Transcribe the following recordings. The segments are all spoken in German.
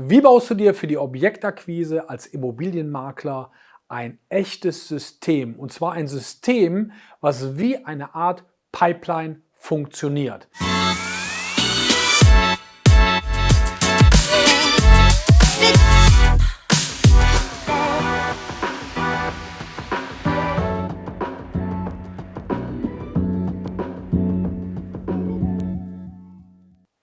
Wie baust du dir für die Objektakquise als Immobilienmakler ein echtes System? Und zwar ein System, was wie eine Art Pipeline funktioniert.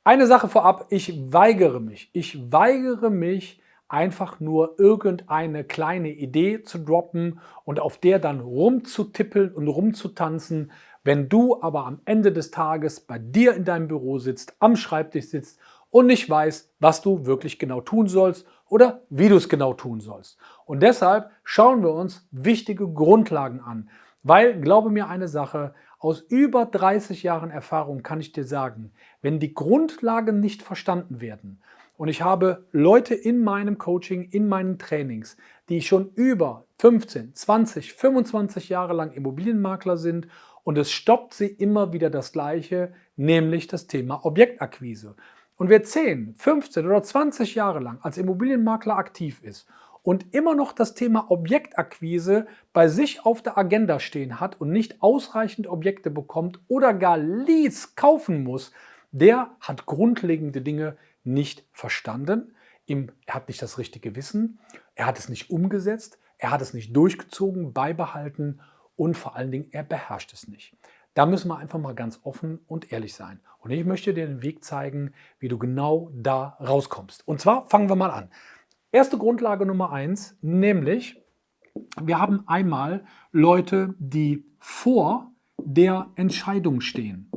Eine Sache vorab, ich weigere mich. Ich weigere mich, einfach nur irgendeine kleine Idee zu droppen und auf der dann rumzutippeln und rumzutanzen, wenn du aber am Ende des Tages bei dir in deinem Büro sitzt, am Schreibtisch sitzt und nicht weißt, was du wirklich genau tun sollst oder wie du es genau tun sollst. Und deshalb schauen wir uns wichtige Grundlagen an, weil, glaube mir eine Sache, aus über 30 Jahren Erfahrung kann ich dir sagen, wenn die Grundlagen nicht verstanden werden, und ich habe Leute in meinem Coaching, in meinen Trainings, die schon über 15, 20, 25 Jahre lang Immobilienmakler sind und es stoppt sie immer wieder das Gleiche, nämlich das Thema Objektakquise. Und wer 10, 15 oder 20 Jahre lang als Immobilienmakler aktiv ist und immer noch das Thema Objektakquise bei sich auf der Agenda stehen hat und nicht ausreichend Objekte bekommt oder gar Leads kaufen muss, der hat grundlegende Dinge nicht verstanden. er hat nicht das richtige Wissen, er hat es nicht umgesetzt, er hat es nicht durchgezogen, beibehalten und vor allen Dingen, er beherrscht es nicht. Da müssen wir einfach mal ganz offen und ehrlich sein. Und ich möchte dir den Weg zeigen, wie du genau da rauskommst. Und zwar fangen wir mal an. Erste Grundlage Nummer eins, nämlich wir haben einmal Leute, die vor der Entscheidung stehen.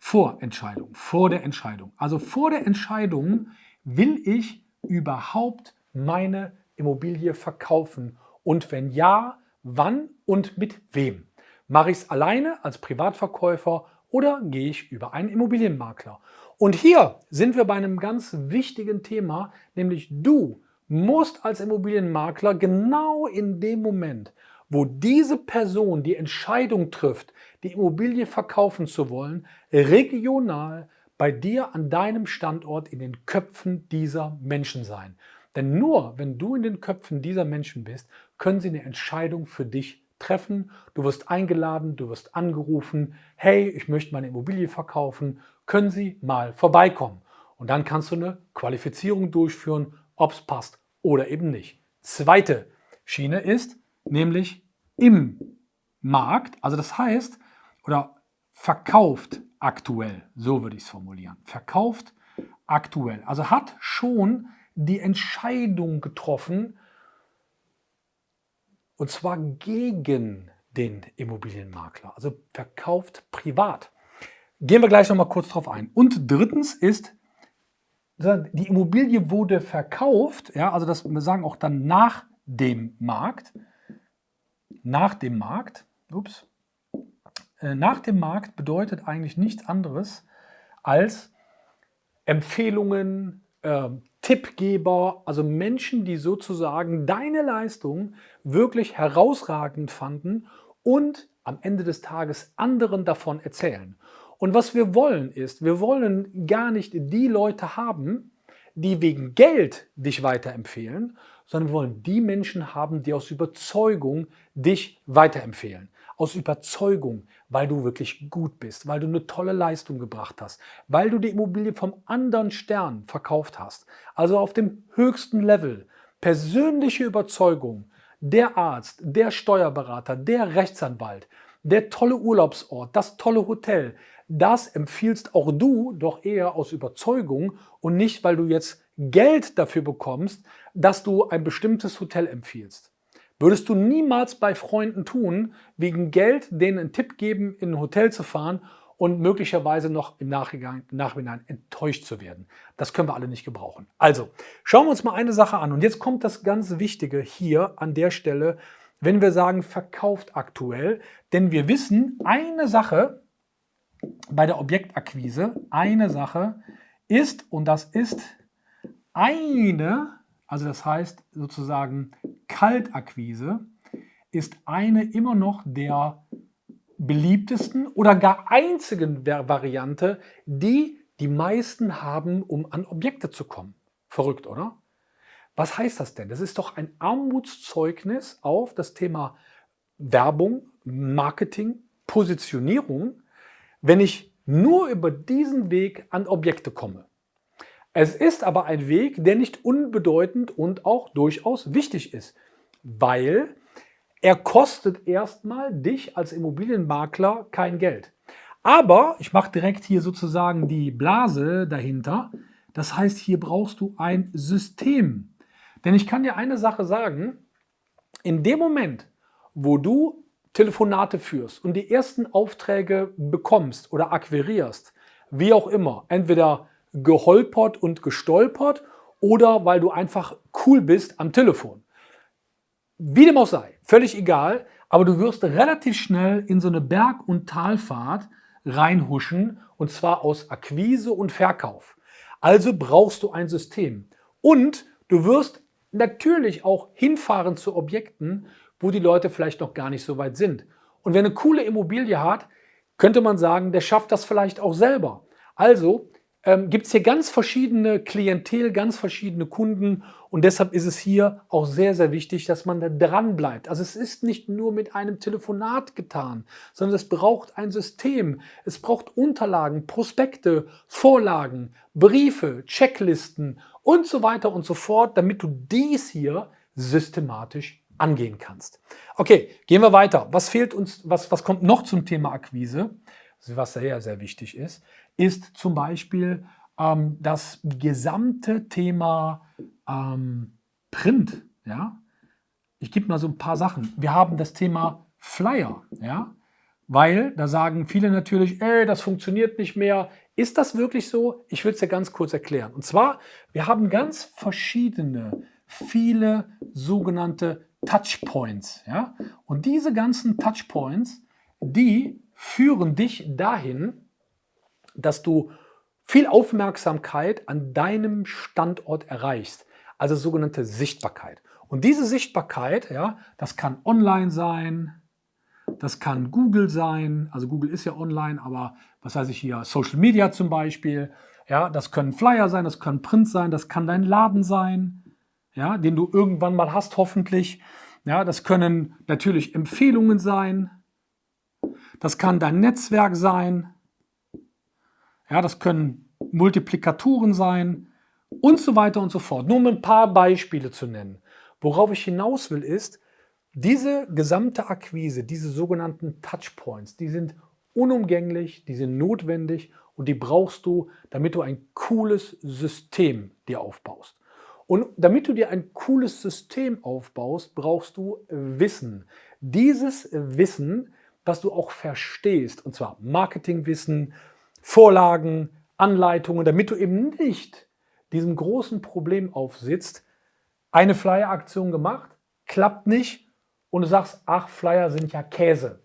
Vor Entscheidung, vor der Entscheidung. Also vor der Entscheidung, will ich überhaupt meine Immobilie verkaufen? Und wenn ja, wann und mit wem? Mache ich es alleine als Privatverkäufer oder gehe ich über einen Immobilienmakler? Und hier sind wir bei einem ganz wichtigen Thema, nämlich du musst als Immobilienmakler genau in dem Moment, wo diese Person die Entscheidung trifft, die Immobilie verkaufen zu wollen, regional bei dir an deinem Standort in den Köpfen dieser Menschen sein. Denn nur wenn du in den Köpfen dieser Menschen bist, können sie eine Entscheidung für dich treffen. Du wirst eingeladen, du wirst angerufen, hey, ich möchte meine Immobilie verkaufen, können Sie mal vorbeikommen. Und dann kannst du eine Qualifizierung durchführen, ob es passt oder eben nicht. Zweite Schiene ist nämlich im Markt, also das heißt, oder verkauft aktuell, so würde ich es formulieren, verkauft aktuell, also hat schon die Entscheidung getroffen, und zwar gegen den Immobilienmakler, also verkauft privat. Gehen wir gleich nochmal kurz drauf ein. Und drittens ist die Immobilie wurde verkauft, ja, also das wir sagen auch dann nach dem Markt, nach dem Markt, ups, äh, nach dem Markt bedeutet eigentlich nichts anderes als Empfehlungen, äh, Tippgeber, also Menschen, die sozusagen deine Leistung wirklich herausragend fanden und am Ende des Tages anderen davon erzählen. Und was wir wollen ist, wir wollen gar nicht die Leute haben, die wegen Geld dich weiterempfehlen, sondern wir wollen die Menschen haben, die aus Überzeugung dich weiterempfehlen. Aus Überzeugung, weil du wirklich gut bist, weil du eine tolle Leistung gebracht hast, weil du die Immobilie vom anderen Stern verkauft hast. Also auf dem höchsten Level. Persönliche Überzeugung, der Arzt, der Steuerberater, der Rechtsanwalt, der tolle Urlaubsort, das tolle Hotel, das empfiehlst auch du doch eher aus Überzeugung und nicht, weil du jetzt Geld dafür bekommst, dass du ein bestimmtes Hotel empfiehlst. Würdest du niemals bei Freunden tun, wegen Geld denen einen Tipp geben, in ein Hotel zu fahren und möglicherweise noch im Nachhinein, enttäuscht zu werden. Das können wir alle nicht gebrauchen. Also, schauen wir uns mal eine Sache an. Und jetzt kommt das ganz Wichtige hier an der Stelle, wenn wir sagen, verkauft aktuell. Denn wir wissen, eine Sache bei der Objektakquise, eine Sache ist, und das ist eine, also das heißt sozusagen Kaltakquise, ist eine immer noch der beliebtesten oder gar einzigen Variante, die die meisten haben, um an Objekte zu kommen. Verrückt, oder? Was heißt das denn? Das ist doch ein Armutszeugnis auf das Thema Werbung, Marketing, Positionierung, wenn ich nur über diesen Weg an Objekte komme. Es ist aber ein Weg, der nicht unbedeutend und auch durchaus wichtig ist, weil er kostet erstmal dich als Immobilienmakler kein Geld. Aber ich mache direkt hier sozusagen die Blase dahinter. Das heißt, hier brauchst du ein System. Denn ich kann dir eine Sache sagen, in dem Moment, wo du Telefonate führst und die ersten Aufträge bekommst oder akquirierst, wie auch immer, entweder geholpert und gestolpert oder weil du einfach cool bist am Telefon. Wie dem auch sei, völlig egal, aber du wirst relativ schnell in so eine Berg- und Talfahrt reinhuschen und zwar aus Akquise und Verkauf. Also brauchst du ein System und du wirst natürlich auch hinfahren zu Objekten, wo die Leute vielleicht noch gar nicht so weit sind. Und wer eine coole Immobilie hat, könnte man sagen, der schafft das vielleicht auch selber. Also ähm, gibt es hier ganz verschiedene Klientel, ganz verschiedene Kunden und deshalb ist es hier auch sehr, sehr wichtig, dass man da dran bleibt. Also es ist nicht nur mit einem Telefonat getan, sondern es braucht ein System. Es braucht Unterlagen, Prospekte, Vorlagen, Briefe, Checklisten und so weiter und so fort, damit du dies hier systematisch angehen kannst. Okay, gehen wir weiter. Was fehlt uns, was, was kommt noch zum Thema Akquise, was sehr, sehr wichtig ist? ist zum Beispiel ähm, das gesamte Thema ähm, Print. Ja? Ich gebe mal so ein paar Sachen. Wir haben das Thema Flyer. Ja? Weil da sagen viele natürlich, ey, das funktioniert nicht mehr. Ist das wirklich so? Ich will es dir ganz kurz erklären. Und zwar, wir haben ganz verschiedene, viele sogenannte Touchpoints. Ja? Und diese ganzen Touchpoints, die führen dich dahin, dass du viel Aufmerksamkeit an deinem Standort erreichst, also sogenannte Sichtbarkeit. Und diese Sichtbarkeit, ja, das kann online sein, das kann Google sein, also Google ist ja online, aber was weiß ich hier, Social Media zum Beispiel, ja, das können Flyer sein, das können Print sein, das kann dein Laden sein, ja, den du irgendwann mal hast hoffentlich, ja, das können natürlich Empfehlungen sein, das kann dein Netzwerk sein, ja, das können Multiplikatoren sein und so weiter und so fort. Nur um ein paar Beispiele zu nennen. Worauf ich hinaus will ist, diese gesamte Akquise, diese sogenannten Touchpoints, die sind unumgänglich, die sind notwendig und die brauchst du, damit du ein cooles System dir aufbaust. Und damit du dir ein cooles System aufbaust, brauchst du Wissen. Dieses Wissen, das du auch verstehst, und zwar Marketingwissen, Vorlagen, Anleitungen, damit du eben nicht diesem großen Problem aufsitzt, eine Flyer-Aktion gemacht, klappt nicht und du sagst, ach, Flyer sind ja Käse.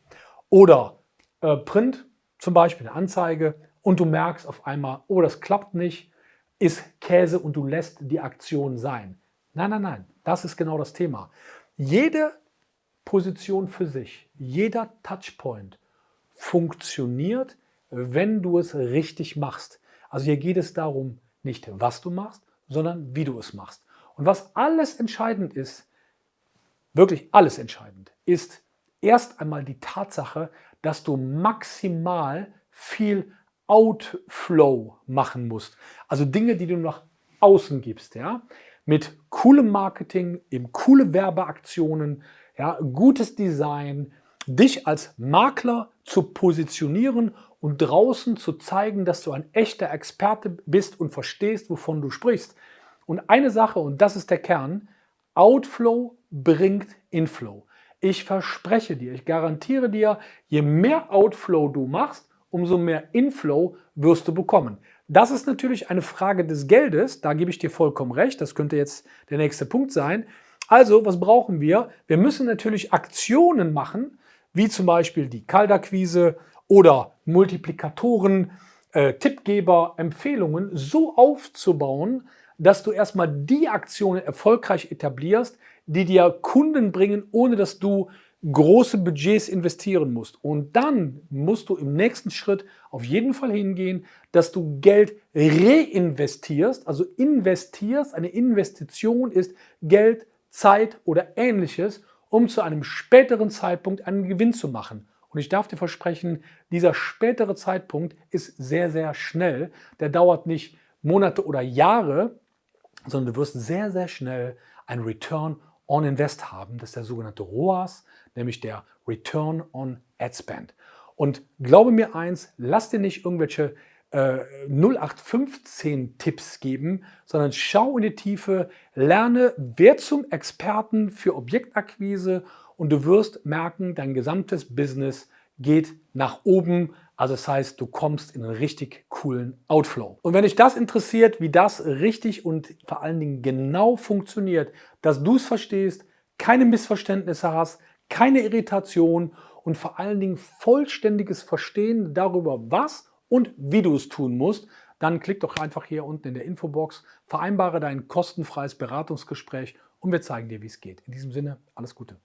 Oder äh, Print, zum Beispiel eine Anzeige und du merkst auf einmal, oh, das klappt nicht, ist Käse und du lässt die Aktion sein. Nein, nein, nein, das ist genau das Thema. Jede Position für sich, jeder Touchpoint funktioniert, wenn du es richtig machst. Also hier geht es darum, nicht was du machst, sondern wie du es machst. Und was alles entscheidend ist, wirklich alles entscheidend, ist erst einmal die Tatsache, dass du maximal viel Outflow machen musst. Also Dinge, die du nach außen gibst. Ja? Mit coolem Marketing, eben coole Werbeaktionen, ja, gutes Design, dich als Makler zu positionieren und draußen zu zeigen, dass du ein echter Experte bist und verstehst, wovon du sprichst. Und eine Sache, und das ist der Kern, Outflow bringt Inflow. Ich verspreche dir, ich garantiere dir, je mehr Outflow du machst, umso mehr Inflow wirst du bekommen. Das ist natürlich eine Frage des Geldes, da gebe ich dir vollkommen recht, das könnte jetzt der nächste Punkt sein. Also, was brauchen wir? Wir müssen natürlich Aktionen machen, wie zum Beispiel die Kaltakquise oder Multiplikatoren, äh, Tippgeber, Empfehlungen so aufzubauen, dass du erstmal die Aktionen erfolgreich etablierst, die dir Kunden bringen, ohne dass du große Budgets investieren musst. Und dann musst du im nächsten Schritt auf jeden Fall hingehen, dass du Geld reinvestierst, also investierst. Eine Investition ist Geld, Zeit oder ähnliches, um zu einem späteren Zeitpunkt einen Gewinn zu machen. Und ich darf dir versprechen, dieser spätere Zeitpunkt ist sehr, sehr schnell. Der dauert nicht Monate oder Jahre, sondern du wirst sehr, sehr schnell ein Return on Invest haben. Das ist der sogenannte ROAS, nämlich der Return on Ad Spend. Und glaube mir eins, lass dir nicht irgendwelche äh, 0815 Tipps geben, sondern schau in die Tiefe, lerne, wer zum Experten für Objektakquise und du wirst merken, dein gesamtes Business geht nach oben. Also das heißt, du kommst in einen richtig coolen Outflow. Und wenn dich das interessiert, wie das richtig und vor allen Dingen genau funktioniert, dass du es verstehst, keine Missverständnisse hast, keine Irritation und vor allen Dingen vollständiges Verstehen darüber, was und wie du es tun musst, dann klick doch einfach hier unten in der Infobox, vereinbare dein kostenfreies Beratungsgespräch und wir zeigen dir, wie es geht. In diesem Sinne, alles Gute.